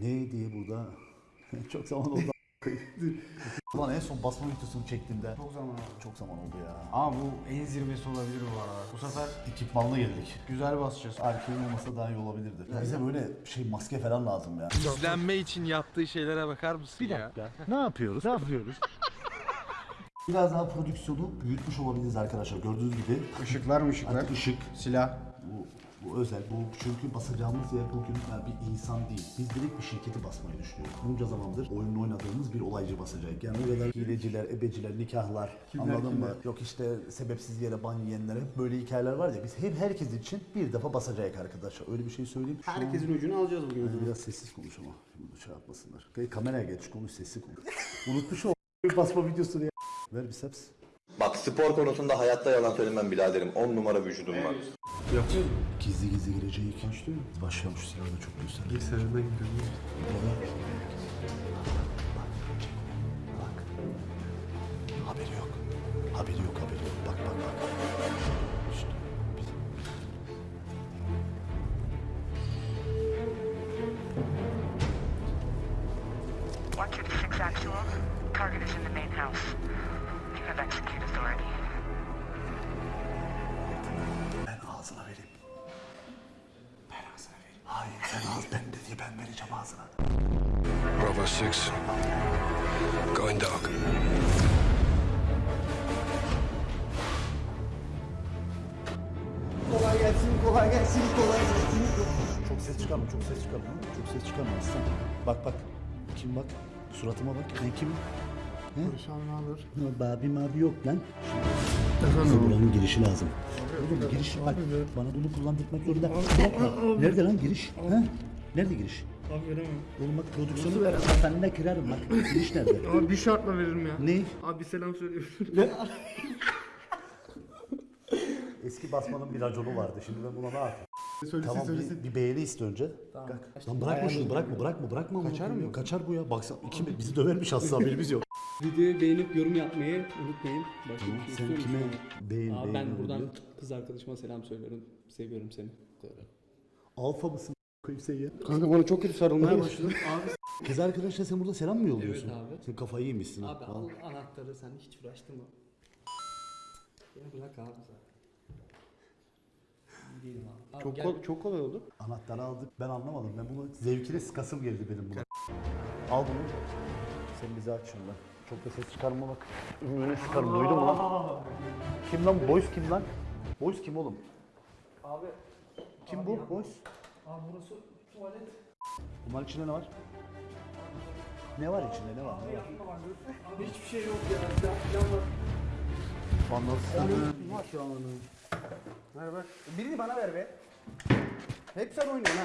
Ne diye burada? Çok zaman oldu. Ulan en son basma videosunu çektiğimde Çok zaman oldu. çok zaman oldu ya. Ama bu en zirvesi olabilir bu arada. Bu sefer Ekipmanla geldik. güzel basacağız. Erkeğin olmasa daha iyi olabilirdi. Bize böyle şey maske falan lazım ya. İzlenme için yaptığı şeylere bakar mısın ya? ne yapıyoruz? Ne yapıyoruz? Biraz daha prodüksiyonu büyütmüş olabiliriz arkadaşlar. Gördüğünüz gibi Işıklar mı ışıklar? artık ışık, Silah. bu, bu özel. Bu çünkü basacağımız yer bugün yani bir insan değil. Biz direkt bir şirketi basmayı düşünüyoruz. Bunca zamandır oyununu oynadığımız bir olaycı basacak. Yani o kadar hileciler, ebeciler, nikahlar anladın mı? Yok işte sebepsiz yere ban yiyenlere böyle hikayeler var ya biz hep herkes için bir defa basacak arkadaşlar. Öyle bir şey söyleyeyim. Şu an- Herkesin ucunu alacağız bugün. Yani biraz sessiz konuş ama. Şimdi şey yapmasınlar. Kameraya geç konuş sessiz konuş. Unutmuş o basma videosunu ya. Ver biceps. Bak spor konusunda hayatta yalan söylemem biraderim. 10 numara vücudum var. Gizli gizli gireceği ikinci değil mi? Silahı da çok göster. İlk sırrına gidiyorum. Bak. Haberi yok. Haberi yok, haberi yok. Bak bak bak. One two six actual. Target is in the main house. Vereceğim ağzına. Bravo 6. Going dark. Kolay gelsin, kolay gelsin, kolay gelsin. Çok ses çıkarma, çok ses çıkarma. Çok ses çıkarma aslan. Bak bak. Kim bak? Suratıma bak. Ben kimim? Olur? Ya Babi mabi yok lan. Bize buranın girişi lazım. Oğlum giriş bak. Bana bunu kullandırmak zorunda. Nerede lan giriş? Ha? Nerede giriş? Abi veremem. Oğlum bak prodüksiyonu ver. Kafanına kırarım bak. Giriş nerede? Abi bir şartla veririm ya. ne? Abi bir selam söylüyorum. Eski basmanın bir raconu vardı. Şimdi ben buna ne yapayım? Söylesin Tamam söylesin. bir, bir beğeni iste önce. Kalk. Lan bırakma şunu bırakma bırakma bırakma. Kaçar Kaçar mı? Kaçar bu ya. Baksana iki bizi dövermiş aslında haberimiz yok. Videoyu beğenip yorum yapmayı unutmayın. Başka Tamam, bir şey sen kime beğen Abi ben beğeniyorum buradan diyor? kız arkadaşıma selam söylüyorum. Seviyorum seni. Böyle. Alfa mısın? Ya. Kanka bana çok kötü sarılmaya başladı. Abi, Kız arkadaşlar sen burada selam mı yolluyorsun? Evet abi. Sen kafayı yemişsin. abi al anahtarı sen hiç uğraştırma. Beni bırak abi zaten. Değilim abi. Abi Çok, gel. kol- çok kolay oldu. Anahtarı aldık. Ben anlamadım. Ben bunu zevkine sıkasım geldi benim buna. Al bunu. Sen bizi aç şundan. Çok da ses çıkarma bak. Ümrüne sıkarım. Duydun mu lan? Kim lan? Boys kim lan? Boys kim oğlum? Abi, Kim bu? Boys. Abi burası tuvalet. Bunların içinde ne var? Ne var içinde? Ne var? Ne var? Abi hiçbir şey yok ya. Silah falan var. Anlatsana. Merhaba. Birini bana ver be. Hep sen oynuyorsun ha.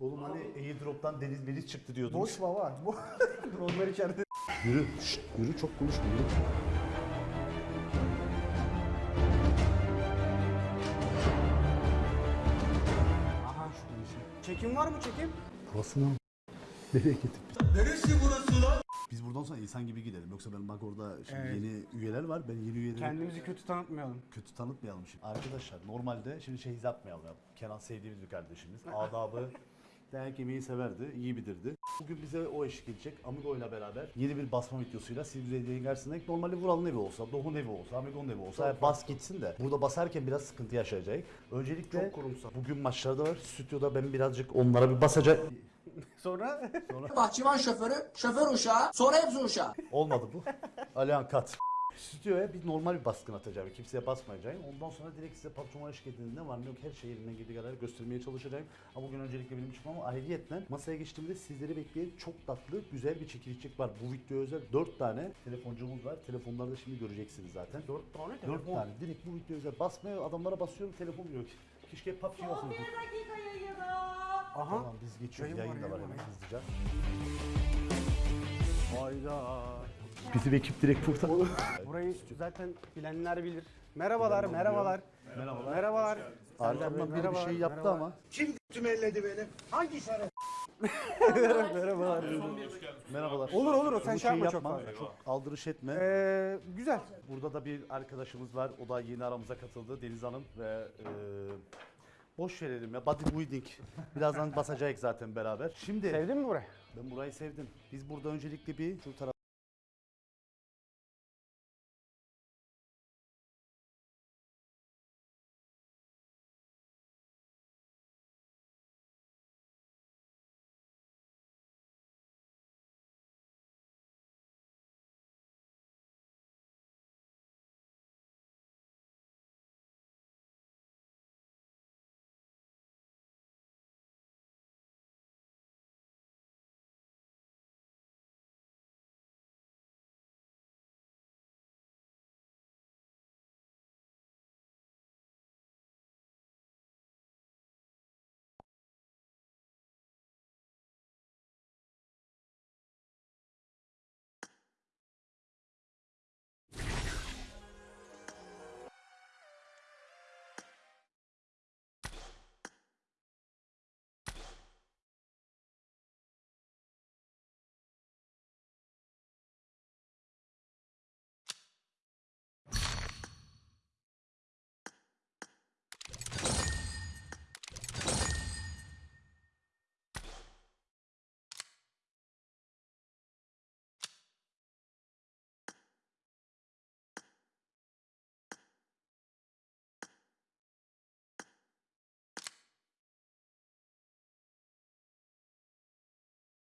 Oğlum hani airdrop'tan deniz deniz çıktı diyordun. Boş baba. Dronlar içeride. Yürü. Şşt, yürü çok konuşma yürü. Çekim var mı çekim? Burasına mı? Nereye gittik biz? Neresi burası lan? Biz buradan sonra insan gibi gidelim. Yoksa ben bak orada şimdi Evet. yeni üyeler var. Ben yeni üyeleri Kendimizi kötü tanıtmayalım. kötü tanıtmayalım şimdi. Arkadaşlar normalde şimdi şey yapmayalım ya. Kenan sevdiğimiz bir kardeşimiz. Adabı dayak yemeyi severdi, iyi bilirdi. Bugün bize o eşlik edecek Amigo ile beraber yeni bir basma videosuyla izlediğin karşısında normalde Vural'ın evi olsa, Doğu'nun evi olsa, Amigo'nun evi olsa hep bas gitsin de burada basarken biraz sıkıntı yaşayacak. Öncelikle Çok kurumsal. bugün maçlarda var. Stüdyoda ben birazcık onlara bir basacak. Sonra Bahçıvan şoförü, şoför uşağı, sonra hepsi uşağı. Olmadı bu. Alihan kat. Stüdyoya bir normal bir baskın atacağım. Kimseye basmayacağım. Ondan sonra direkt size patrona eşlik edin. Ne var ne yok her şeyi elimden geldiği kadar göstermeye çalışacağım. Ama bugün öncelikle benim çıkmam ama ayrıyetle masaya geçtiğimde sizleri bekleyen çok tatlı güzel bir çekilişçik var. Bu video özel 4 tane telefoncumuz var. Telefonları da şimdi göreceksiniz zaten. 4 tane 4 telefon. tane. Direkt bu video özel. Basmaya adamlara basıyorum telefon yok. Keşke PUBG olsun. aha. Tamam biz geçiyoruz. Yayın Yayın var, da var hemen hızlıca. Hayda. Bizim ekip direkt burada. Burayı zaten bilenler bilir. Merhabalar, merhabalar. Merhabalar. Merhabalar. Arkamdan biri bir şey yaptı merhabalar. ama. Merhabalar. Merhabalar. Olur, olur, sen Bunu şey yapma çok fazla. Çok aldırış etme. Ee, güzel. Burada da bir arkadaşımız var. O da yeni aramıza katıldı. Deniz Hanım ve e, boş verelim ya. Bodybuilding. Birazdan basacağız zaten beraber. Şimdi Sevdin mi burayı? ben burayı sevdim. Biz burada öncelikle bir şu taraf